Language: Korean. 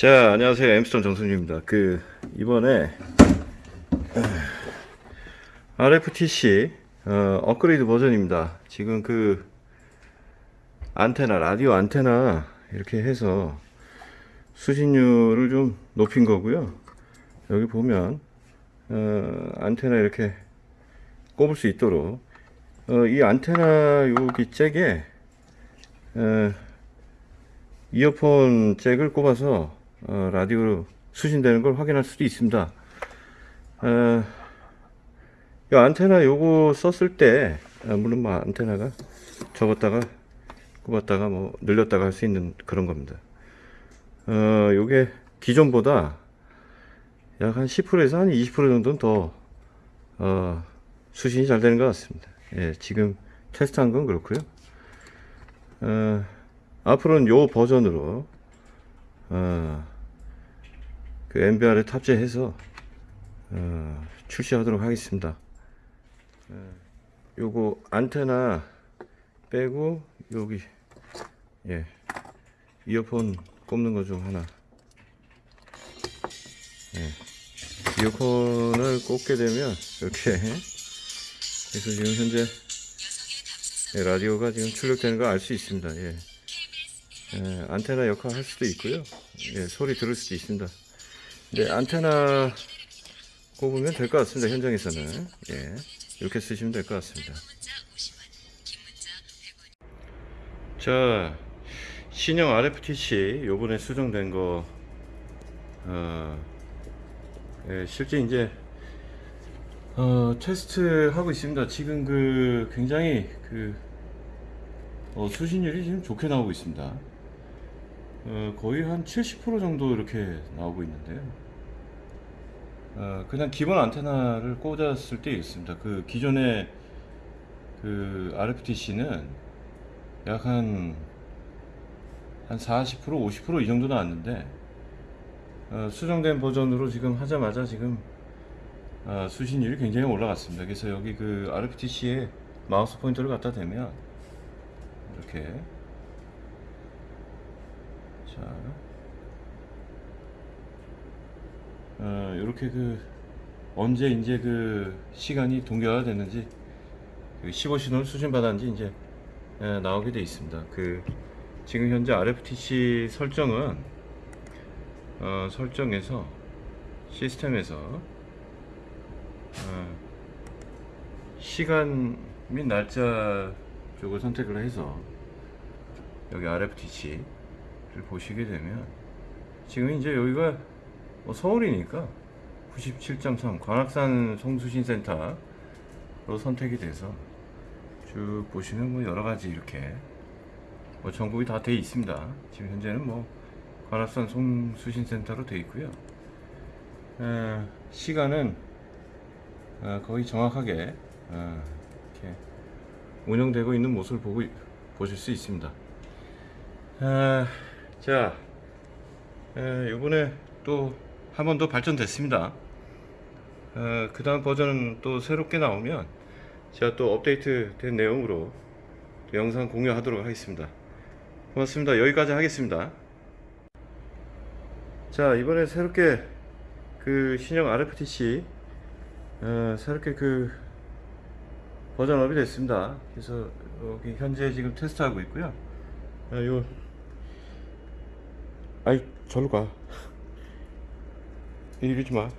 자 안녕하세요. 엠스톤 정승주입니다. 그 이번에 RFTC 어, 업그레이드 버전입니다. 지금 그 안테나 라디오 안테나 이렇게 해서 수신율을 좀 높인 거고요. 여기 보면 어, 안테나 이렇게 꼽을 수 있도록 어, 이 안테나 여기 잭에 어, 이어폰 잭을 꼽아서 어, 라디오로 수신되는 걸 확인할 수도 있습니다. 어, 이 안테나 요거 썼을 때 아, 물론 뭐 안테나가 접었다가 꼽았다가 뭐 늘렸다가 할 수 있는 그런 겁니다. 어, 요게 기존보다 약 한 10%에서 한 20% 정도는 더 어, 수신이 잘 되는 것 같습니다. 예, 지금 테스트한 건 그렇고요. 어, 앞으로는 요 버전으로 어, 그 MBR에 탑재해서 어, 출시하도록 하겠습니다. 어, 요거 안테나 빼고 여기 예 이어폰 꼽는 거 좀 하나 예 이어폰을 꼽게 되면 이렇게 그래서 지금 현재 예, 라디오가 지금 출력되는 거 알 수 있습니다. 예. 예, 안테나 역할 할 수도 있고요. 예, 소리 들을 수도 있습니다. 네, 안테나 꼽으면 될 것 같습니다. 현장에서는. 예, 이렇게 쓰시면 될 것 같습니다. 자, 신형 RFTC 요번에 수정된 거, 어, 예, 실제 이제, 어, 테스트 하고 있습니다. 지금 그, 굉장히 그, 어, 수신율이 지금 좋게 나오고 있습니다. 어, 거의 한 70% 정도 이렇게 나오고 있는데요. 어, 그냥 기본 안테나를 꽂았을 때 있습니다. 그 기존의 그 RFTC는 약 한, 한 40%, 50%이 정도 나왔는데, 어, 수정된 버전으로 지금 하자마자 지금 어, 수신율이 굉장히 올라갔습니다. 그래서 여기 그 RFTC에 마우스 포인터를 갖다 대면 이렇게 자, 어, 이렇게 그 언제 이제 그 시간이 동결화 됐는지 그 15신호를 수신 받았는지 이제 예, 나오게 돼 있습니다. 그 지금 현재 RFTC 설정은 어, 설정에서 시스템에서 어, 시간 및 날짜 쪽을 선택을 해서 여기 RFTC 를 보시게 되면 지금 이제 여기가 뭐 서울이니까 97.3 관악산 송수신센터로 선택이 돼서 쭉 보시면 뭐 여러 가지 이렇게 뭐 전국이 다 돼 있습니다. 지금 현재는 뭐 관악산 송수신센터로 돼 있고요. 에, 시간은 어, 거의 정확하게 어, 이렇게 운영되고 있는 모습을 보고 보실 수 있습니다. 아, 자, 에, 이번에 또 한 번 더 발전됐습니다. 어, 그 다음 버전은 또 새롭게 나오면 제가 또 업데이트 된 내용으로 또 영상 공유하도록 하겠습니다. 고맙습니다. 여기까지 하겠습니다. 자, 이번에 새롭게 그 신형 RFTC 어, 새롭게 그 버전업이 됐습니다. 그래서 여기 현재 지금 테스트하고 있고요. 아, 요 아이 절로 가. 이러지 마